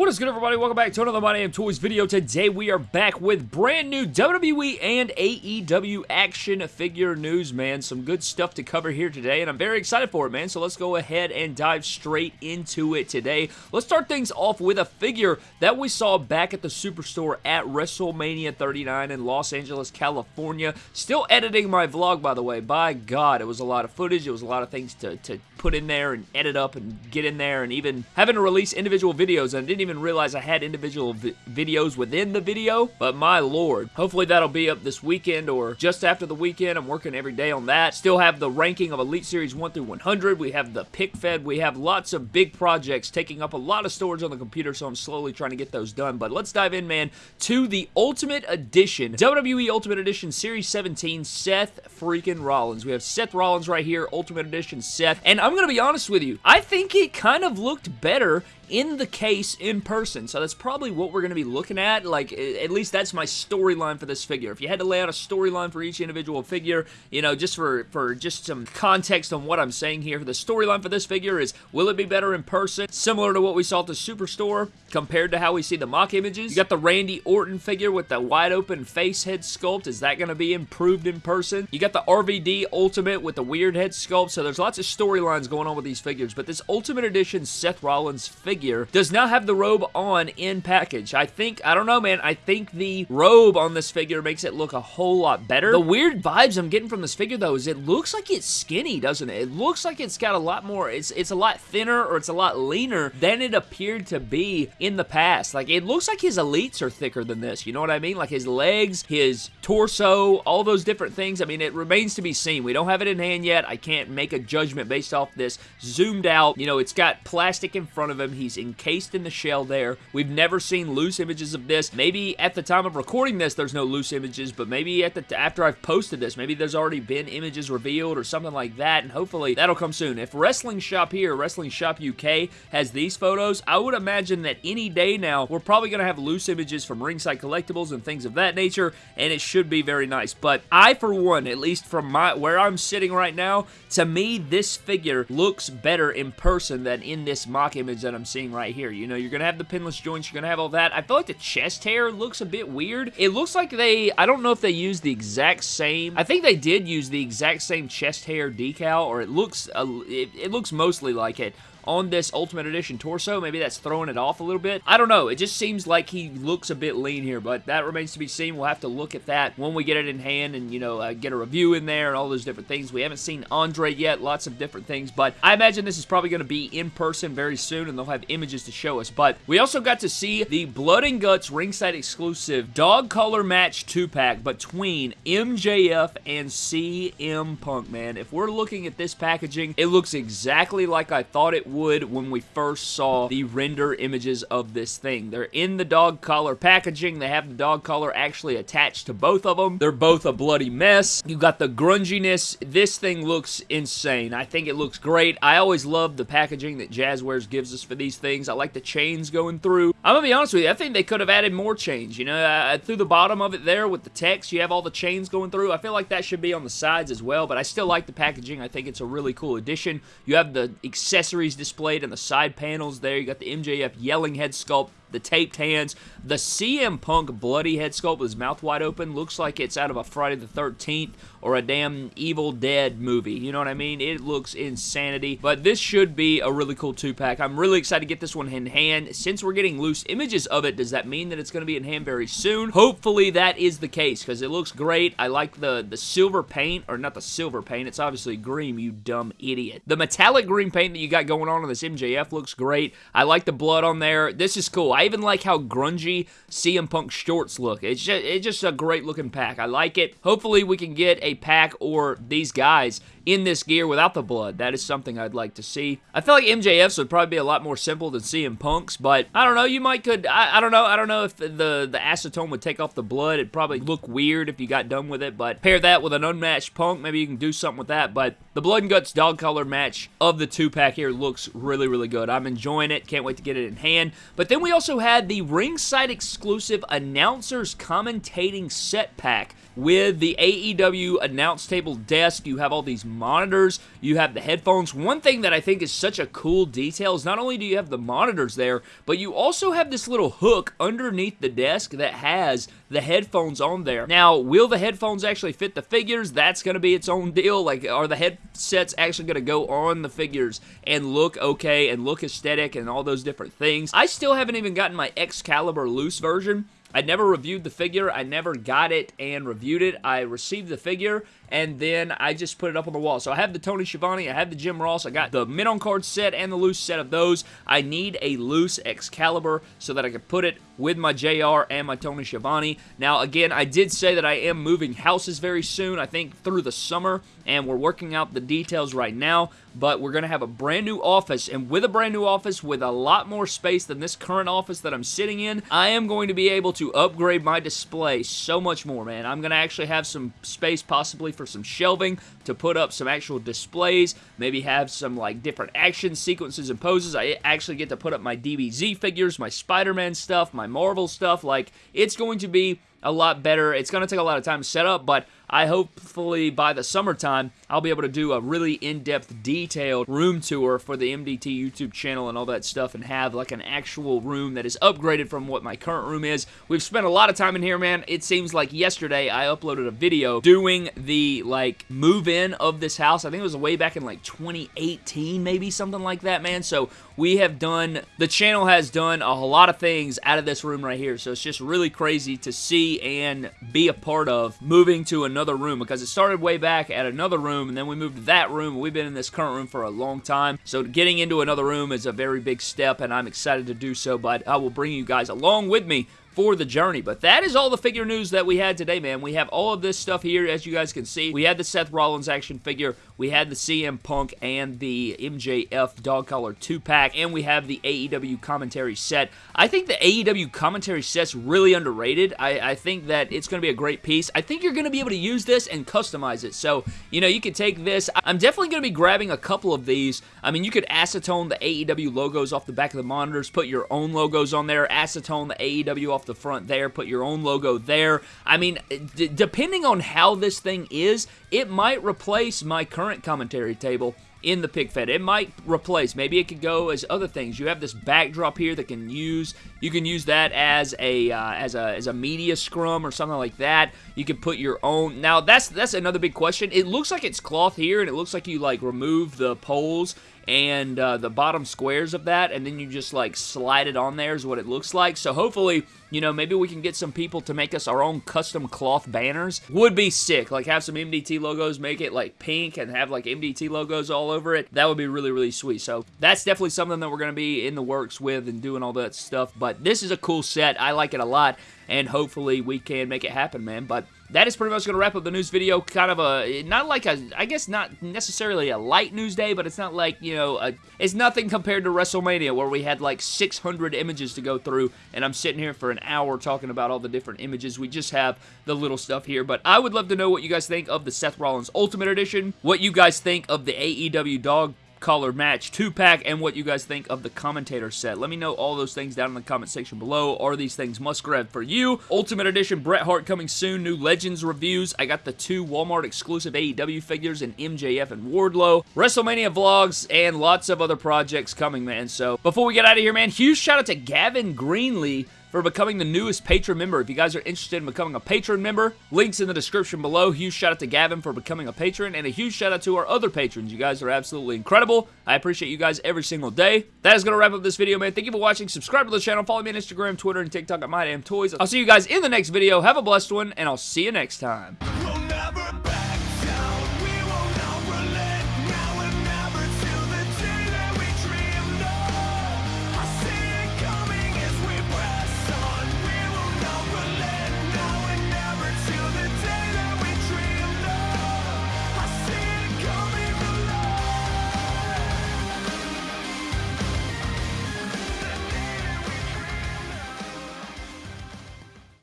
What is good, everybody? Welcome back to another My Damn Toys video. Today, we are back with brand new WWE and AEW action figure news, man. Some good stuff to cover here today, and I'm very excited for it, man. So let's go ahead and dive straight into it today. Let's start things off with a figure that we saw back at the Superstore at WrestleMania 39 in Los Angeles, California. Still editing my vlog, by the way. By God, it was a lot of footage. It was a lot of things to, to put in there and edit up and get in there, and even having to release individual videos, and I didn't even even realize I had individual vi videos within the video, but my lord. Hopefully that'll be up this weekend or just after the weekend. I'm working every day on that. Still have the ranking of Elite Series 1 through 100. We have the pick fed. We have lots of big projects taking up a lot of storage on the computer, so I'm slowly trying to get those done. But let's dive in, man, to the Ultimate Edition. WWE Ultimate Edition Series 17, Seth freaking Rollins. We have Seth Rollins right here, Ultimate Edition Seth. And I'm going to be honest with you, I think it kind of looked better in the case in person. So that's probably what we're going to be looking at. Like, at least that's my storyline for this figure. If you had to lay out a storyline for each individual figure, you know, just for, for just some context on what I'm saying here, the storyline for this figure is, will it be better in person? Similar to what we saw at the Superstore compared to how we see the mock images. You got the Randy Orton figure with the wide open face head sculpt. Is that going to be improved in person? You got the RVD Ultimate with the weird head sculpt. So there's lots of storylines going on with these figures. But this Ultimate Edition Seth Rollins figure figure does not have the robe on in package. I think, I don't know, man, I think the robe on this figure makes it look a whole lot better. The weird vibes I'm getting from this figure, though, is it looks like it's skinny, doesn't it? It looks like it's got a lot more, it's, it's a lot thinner or it's a lot leaner than it appeared to be in the past. Like, it looks like his elites are thicker than this, you know what I mean? Like, his legs, his torso, all those different things. I mean, it remains to be seen. We don't have it in hand yet. I can't make a judgment based off this zoomed out. You know, it's got plastic in front of him. He's He's encased in the shell there. We've never seen loose images of this. Maybe at the time of recording this, there's no loose images, but maybe at the after I've posted this, maybe there's already been images revealed or something like that, and hopefully that'll come soon. If Wrestling Shop here, Wrestling Shop UK, has these photos, I would imagine that any day now, we're probably going to have loose images from Ringside Collectibles and things of that nature, and it should be very nice. But I, for one, at least from my where I'm sitting right now, to me, this figure looks better in person than in this mock image that I'm seeing seeing right here. You know, you're going to have the pinless joints, you're going to have all that. I feel like the chest hair looks a bit weird. It looks like they, I don't know if they used the exact same, I think they did use the exact same chest hair decal, or it looks, uh, it, it looks mostly like it on this Ultimate Edition torso. Maybe that's throwing it off a little bit. I don't know. It just seems like he looks a bit lean here, but that remains to be seen. We'll have to look at that when we get it in hand and, you know, uh, get a review in there and all those different things. We haven't seen Andre yet. Lots of different things, but I imagine this is probably going to be in person very soon, and they'll have images to show us. But we also got to see the Blood and Guts ringside exclusive dog collar match two-pack between MJF and CM Punk, man. If we're looking at this packaging, it looks exactly like I thought it would when we first saw the render images of this thing. They're in the dog collar packaging. They have the dog collar actually attached to both of them. They're both a bloody mess. You got the grunginess. This thing looks insane. I think it looks great. I always love the packaging that Jazwares gives us for these things. I like the chains going through. I'm gonna be honest with you. I think they could have added more chains. You know, uh, through the bottom of it there with the text, you have all the chains going through. I feel like that should be on the sides as well, but I still like the packaging. I think it's a really cool addition. You have the accessories displayed in the side panels there. You got the MJF yelling head sculpt the taped hands. The CM Punk bloody head sculpt with his mouth wide open looks like it's out of a Friday the 13th or a damn Evil Dead movie. You know what I mean? It looks insanity. But this should be a really cool two-pack. I'm really excited to get this one in hand. Since we're getting loose images of it, does that mean that it's going to be in hand very soon? Hopefully that is the case because it looks great. I like the, the silver paint, or not the silver paint. It's obviously green, you dumb idiot. The metallic green paint that you got going on on this MJF looks great. I like the blood on there. This is cool. I even like how grungy CM Punk shorts look. It's just, it's just a great looking pack. I like it. Hopefully we can get a pack or these guys in this gear without the blood. That is something I'd like to see. I feel like MJF's would probably be a lot more simple than CM Punk's, but I don't know. You might could, I, I don't know. I don't know if the, the acetone would take off the blood. It'd probably look weird if you got done with it, but pair that with an unmatched Punk. Maybe you can do something with that, but the Blood and Guts dog collar match of the two-pack here looks really, really good. I'm enjoying it. Can't wait to get it in hand. But then we also also had the ringside exclusive announcers commentating set pack with the AEW announce table desk. You have all these monitors, you have the headphones. One thing that I think is such a cool detail is not only do you have the monitors there, but you also have this little hook underneath the desk that has the headphones on there. Now, will the headphones actually fit the figures? That's going to be its own deal. Like, are the headsets actually going to go on the figures and look okay and look aesthetic and all those different things? I still haven't even gotten my Excalibur loose version. I never reviewed the figure. I never got it and reviewed it. I received the figure and then I just put it up on the wall. So I have the Tony Schiavone, I have the Jim Ross, I got the mid-on card set and the loose set of those. I need a loose Excalibur so that I can put it with my JR and my Tony Schiavone. Now, again, I did say that I am moving houses very soon, I think through the summer, and we're working out the details right now, but we're going to have a brand new office, and with a brand new office with a lot more space than this current office that I'm sitting in, I am going to be able to upgrade my display so much more, man. I'm going to actually have some space possibly for some shelving to put up some actual displays, maybe have some like different action sequences and poses. I actually get to put up my DBZ figures, my Spider-Man stuff, my Marvel stuff. Like, it's going to be a lot better. It's going to take a lot of time to set up, but I hopefully by the summertime, I'll be able to do a really in-depth, detailed room tour for the MDT YouTube channel and all that stuff and have like an actual room that is upgraded from what my current room is. We've spent a lot of time in here, man. It seems like yesterday I uploaded a video doing the like move-in of this house. I think it was way back in like 2018, maybe something like that, man. So we have done, the channel has done a lot of things out of this room right here. So it's just really crazy to see and be a part of moving to another room because it started way back at another room and then we moved to that room we've been in this current room for a long time. So getting into another room is a very big step and I'm excited to do so, but I will bring you guys along with me for the journey. But that is all the figure news that we had today, man. We have all of this stuff here, as you guys can see. We had the Seth Rollins action figure. We had the CM Punk and the MJF dog collar 2-pack. And we have the AEW commentary set. I think the AEW commentary set's really underrated. I, I think that it's going to be a great piece. I think you're going to be able to use this and customize it. So, you know, you can take this. I'm definitely going to be grabbing a couple of these. I mean, you could acetone the AEW logos off the back of the monitors, put your own logos on there, acetone the AEW off off the front there, put your own logo there. I mean, depending on how this thing is, it might replace my current commentary table in the pick fed. It might replace. Maybe it could go as other things. You have this backdrop here that can use. You can use that as a uh, as a as a media scrum or something like that. You can put your own. Now that's that's another big question. It looks like it's cloth here, and it looks like you like remove the poles and uh, the bottom squares of that, and then you just like slide it on there is what it looks like. So hopefully, you know, maybe we can get some people to make us our own custom cloth banners. Would be sick. Like have some MDT logos, make it like pink and have like MDT logos all over it. That would be really, really sweet. So that's definitely something that we're going to be in the works with and doing all that stuff. But this is a cool set. I like it a lot and hopefully we can make it happen, man. But that is pretty much going to wrap up the news video. Kind of a, not like a, I guess not necessarily a light news day, but it's not like, you know, a, it's nothing compared to WrestleMania where we had like 600 images to go through, and I'm sitting here for an hour talking about all the different images. We just have the little stuff here, but I would love to know what you guys think of the Seth Rollins Ultimate Edition, what you guys think of the AEW Dog collar match two-pack and what you guys think of the commentator set. Let me know all those things down in the comment section below. Are these things must-grab for you? Ultimate Edition Bret Hart coming soon. New Legends reviews. I got the two Walmart exclusive AEW figures in MJF and Wardlow. WrestleMania vlogs and lots of other projects coming, man. So before we get out of here, man, huge shout out to Gavin Greenlee for becoming the newest Patreon member. If you guys are interested in becoming a Patreon member, links in the description below. Huge shout out to Gavin for becoming a patron, and a huge shout out to our other patrons. You guys are absolutely incredible. I appreciate you guys every single day. That is going to wrap up this video, man. Thank you for watching. Subscribe to the channel. Follow me on Instagram, Twitter, and TikTok at MyDamnToys. I'll see you guys in the next video. Have a blessed one, and I'll see you next time.